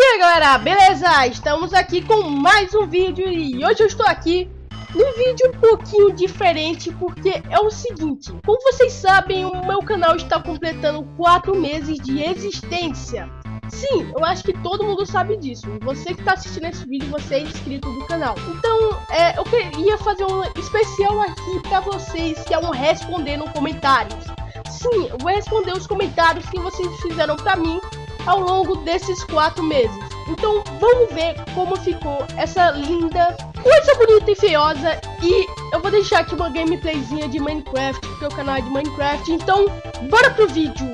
E aí galera, beleza? Estamos aqui com mais um vídeo e hoje eu estou aqui num vídeo um pouquinho diferente porque é o seguinte Como vocês sabem, o meu canal está completando 4 meses de existência. Sim, eu acho que todo mundo sabe disso. Você que está assistindo esse vídeo, você é inscrito do canal. Então, é, eu queria fazer um especial aqui para vocês que é um responder no comentários. Sim, eu vou responder os comentários que vocês fizeram para mim ao longo desses quatro meses. Então vamos ver como ficou essa linda coisa bonita e feiosa e eu vou deixar aqui uma gameplayzinha de Minecraft, porque o canal é de Minecraft, então bora pro vídeo!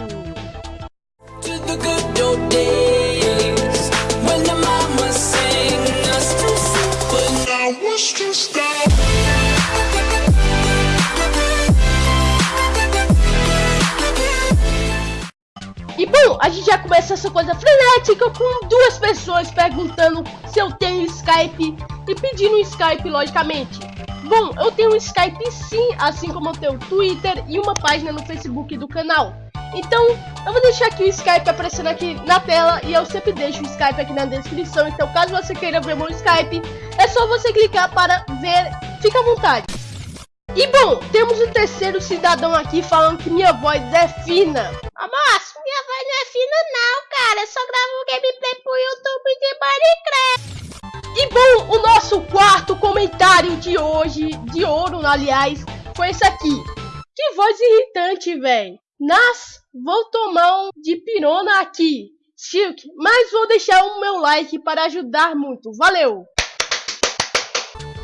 E bom, a gente já começa essa coisa frenética com duas pessoas perguntando se eu tenho Skype e pedindo Skype, logicamente. Bom, eu tenho Skype sim, assim como eu tenho Twitter e uma página no Facebook do canal. Então, eu vou deixar aqui o Skype aparecendo aqui na tela e eu sempre deixo o Skype aqui na descrição. Então, caso você queira ver meu Skype, é só você clicar para ver. Fica à vontade. E bom, temos o terceiro cidadão aqui falando que minha voz é fina. Mas minha voz não é fina Eu só gravo gameplay pro YouTube de Minecraft. E bom, o nosso quarto comentário de hoje, de ouro, aliás, foi esse aqui. Que voz irritante, velho. Nas, vou tomar um de pirona aqui. Silk, mas vou deixar o meu like para ajudar muito. Valeu!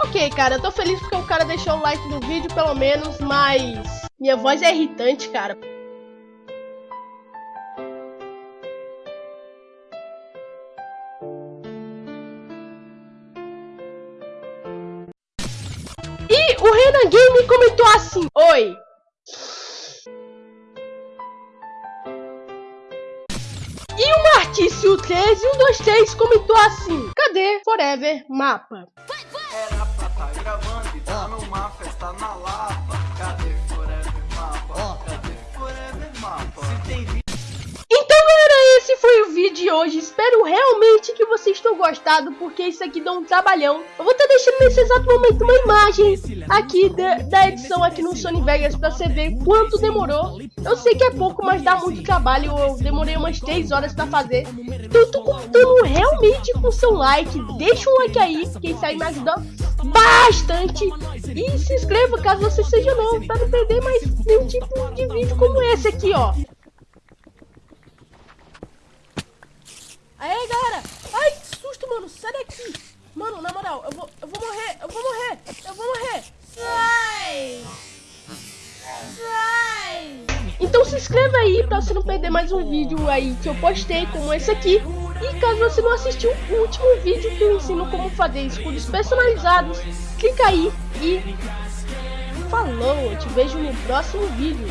Ok, cara, eu tô feliz porque o cara deixou o like no vídeo, pelo menos, mas... Minha voz é irritante, cara. O Renan Game comentou assim, Oi. E o Martício 13 e o 23 comentou assim, Cadê Forever Mapa? Era pra tá gravando e tá numa festa na Lapa hoje. Espero realmente que vocês tenham gostado, porque isso aqui dá um trabalhão. Eu vou estar deixando nesse exato momento uma imagem aqui da, da edição aqui no Sony Vegas pra você ver quanto demorou. Eu sei que é pouco, mas dá muito trabalho. Eu demorei umas 3 horas pra fazer. Então eu tô contando realmente com seu like. Deixa um like aí, porque isso aí me ajuda bastante. E se inscreva caso você seja novo, pra não perder mais nenhum tipo de vídeo como esse aqui, ó. Aí, galera! Ai, que susto, mano! Sai daqui! Mano, na moral, eu vou, eu vou morrer! Eu vou morrer! Eu vou morrer! Sai! Sai! Então se inscreva aí pra você não perder mais um vídeo aí que eu postei, como esse aqui. E caso você não assistiu o último vídeo que eu ensino como fazer escudos personalizados, clica aí e... Falou! Eu te vejo no próximo vídeo.